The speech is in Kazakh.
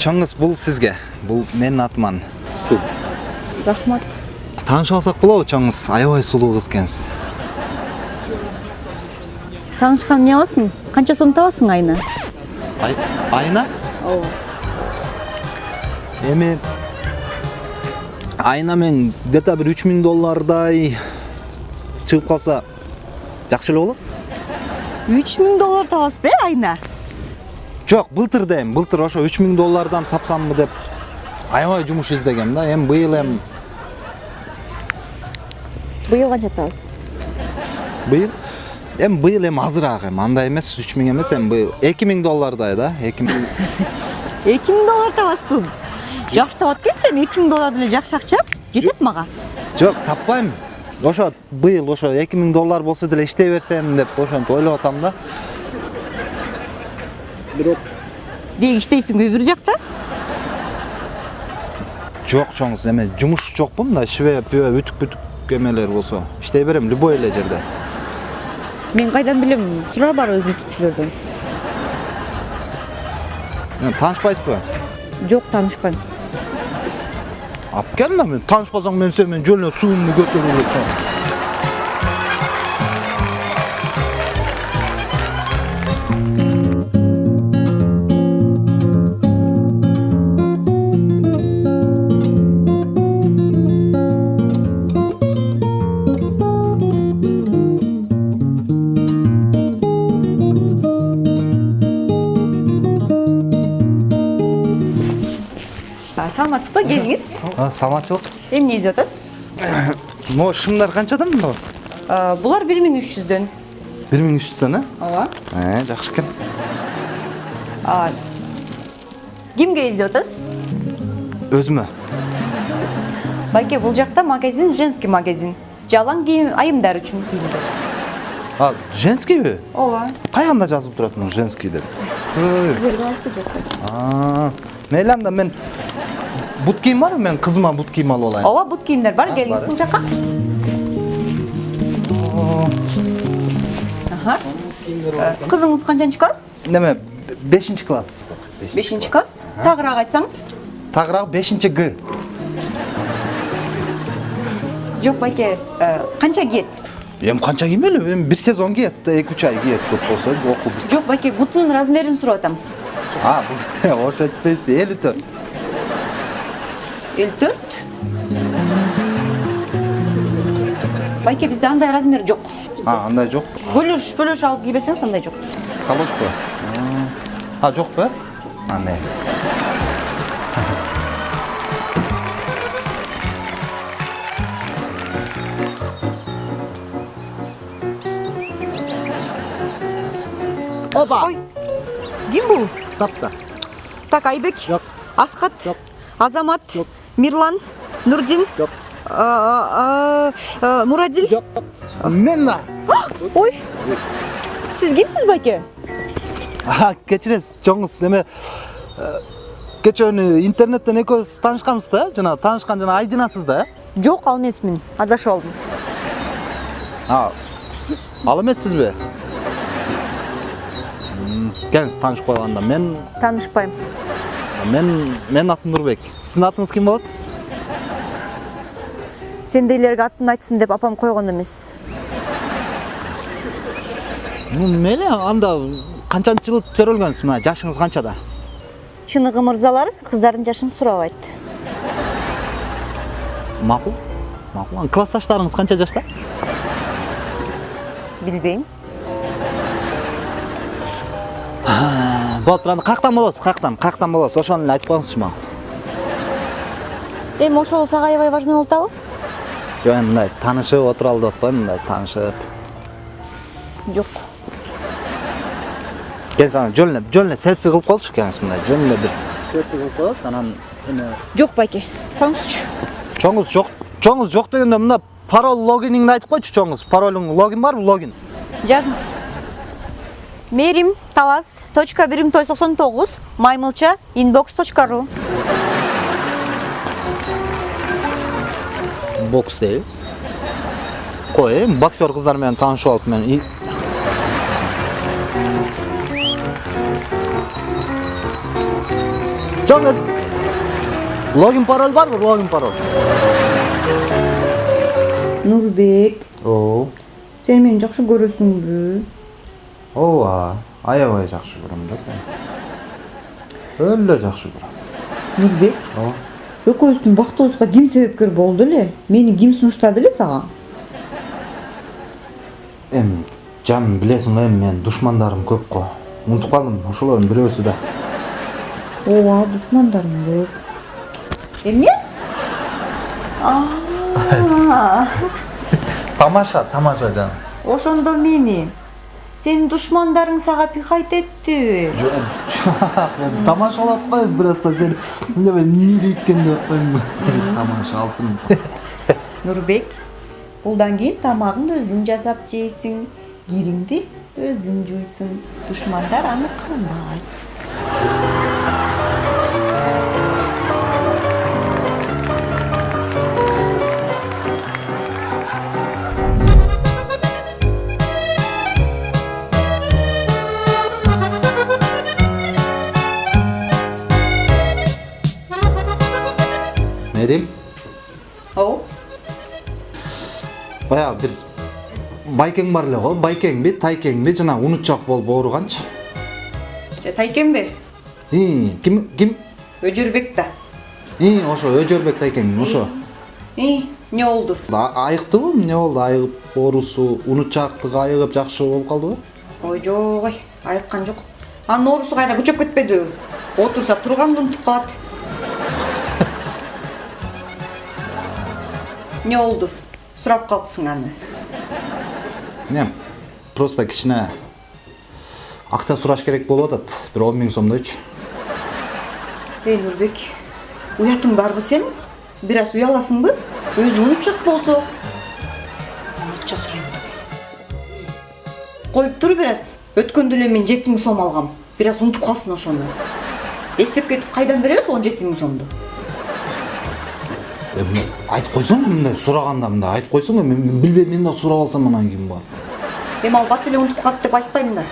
чоңуз бул сизге. Бул менин атыман су рахмат. Таанышып алсак болобу чоңуз аябай сулуу кыз экенсиз. Таанышкан эмне аласың? Канча сом табасың айына? Ай- айына? Ооба. Эми айына мен где то бир үч миң доллардай чыгып калса жакшы эле болот. Үч миң доллар табасызбы э айына? Жок былтыр дейм былтыр ошо үч миң доллардан тапсамбы деп. Аябай жумуш издегем да эми быйыл эми быйыл канча табасыз? Быйыл эми быйыл эми азыраак эми андай эмес үч миң эмес эми быйыл эки миң доллардай да эки миң. Эки миң доллар табасызбы жакшы табат экенсиз эми эки миң доллар деле жакшы акча жетет мага жок таппайм ошо быйыл ошо эки миң доллар болсо деле иштей берсем деп ошентип ойлоп атам да. Деги иштейсиңби бир жакта жок чоңуз эме жумуш жокпу мындай шве пүбө үтүк бүтүк эмелер болсо иштей берем любой эле жерде мен кайдан билем сураа бар Эми таанышпайсызбы жок таанышпайм алып кел мен таанышпасаң мен сени мен жөн эле суумду көтөрүп эле салам саламатсызбы келиңиз саламатчылык эмне издеп атасыз могу шымдар канчадан мынау? Булар бир миң үч жүздөн бир миң үч жүздөн э ооба. Э жакшы экен кимге издеп атасыз өзүмө байке бул жакта магазин женский магазин. Жалаң кийим айымдар үчүн кийимдер а женскийби ооба. Каягында жазылып турат муну женский деп? Ой. А, мейли анда мен бут кийим барбы мен кызыма бут кийим алып алайын ооба бут кийимдер бар келиңиз бул жака Аха. кызыңыз канчанчы класс неме бешинчи класс бешинчи класс тагыраак айтсаңыз тагыраак бешинчи г жок байке канча кийет эми канча киймели эми бир сезон киет да эки үч ай киет көп болсо бүт жок байке бутунун размерин сурап атам а этпейсизби элүү төрт элүү төрт? Байке бизде андай размер жок а андай жок бөлөш бөлөш алып кий берсеңиз андай жок калошпу а жокпу э а мейли оба! Ой! Ким бул тапта. Так айбек? Жок. асхат? Жок. азамат? Жок. Мирлан нурдин а, мурадил? Жок мен да ой. Сиз кимсиз байке А, кечиресиз чоңуз эме күнү интернеттен экөөбүз таанышканбыз да жана таанышкан жана айдинасыз да? Жок ал эмесмин адашып алдыңыз. А ал эмессизби келиңиз таанышып мен таанышпайм мен менин атым нурбек сиздин атыңыз ким болот сендейлерге атын айтсын деп апам койгон эмес ну мейли анда канчанчы жылы төрөлгөнсүз мына жашыңыз канчада чыныгы мырзалар кыздардын жашын сурабайт макул макул Анан классташтарыңыз канча жашта билбейм болуп тур анда каяктан болосуз каяктан каяктан болосуз ошону эле айтып коюңузчу мага эми ошол сага аябай важный болуп атабы? Жок эми мындай таанышып отуралы деп атпаймынбы мындай таанышып жок. Келиңиз анан жөн эле жөн эле селфи кылып коелучу келиңиз мындай жөн эле бир. Селфи кылып коебуз анан эме? Жок байке коюңузчу чоңуз жок чоңуз жок дегенде мына пароль логиниңди айтып койчу чоңуз паролуң логин барбы логин. Жазыңыз. Мерим талас точка бирим той соксон тогуз маймылча inbox точка ру. Бокс дейби кой эми боксер кыздар менен таанышып алып мен мен логин пароль барбы? Логин пароль. нурбек. О, сен мени жакшы көрөсүңбү ооба. Аябай жакшы көрөм да сени. Өлө жакшы көрөм. нурбек Ооба. экөөбүздүн бактыбызга ким себепкер болду эле мени ким сунуштады эле сага Эми жаным билесиң го эми мен душмандарым көп го. Унутуп калдым, ошолордун бирөөсү да. ооба душмандарым көп эмне Тамаша, тамаша жаным. ошондо мени сенин душмандарың сага пихать эттиби Жоқ, тамашалатпайм, просто сен неме эмне дейткен деп атпаймынбы. Тамаша алтын. нурбек булдан кийин тамагыңды өзүң жасап жейсиң кириңди өзүң жуйсуң душмандар аны кылбайт Мерим, ооба баягы бир байкең бар эле го, байкеңби, тайкеңби, жана унутчак болуп ооруганчы. же тайкенби И, ким ким? өжөрбек да ошо Өжөрбек тайкең, ошо. эмне болду Айыктыбы? Эмне болду? Айыгып оорусу, унутчактыгы айыгып жакшы болуп калдыбы? ой жок ой айыккан жок анын оорусу кайра күчөп кетпедиби отурса турганды унутуп калат эмне болду сурап калыпсың аны Не, просто кичине акча сураш керек болуп атат. Бир 10 миң сомдойчу. эй нурбек уятың барбы сенин бир аз уяласыңбы өзү унутчак болсо акча сурайм коюп тур бир аз өткөндө эле мен жети миң сом алгам бир аз унутуп калсын ошону эстеп кетип кайдан беребиз он жети миң сомду Айтып койсоң мындай сураганда мындай айтып койсоң эми мен билбейм мен да сурап алсам анан кийин бар. эми ал бат эле унутуп деп айтпаймын да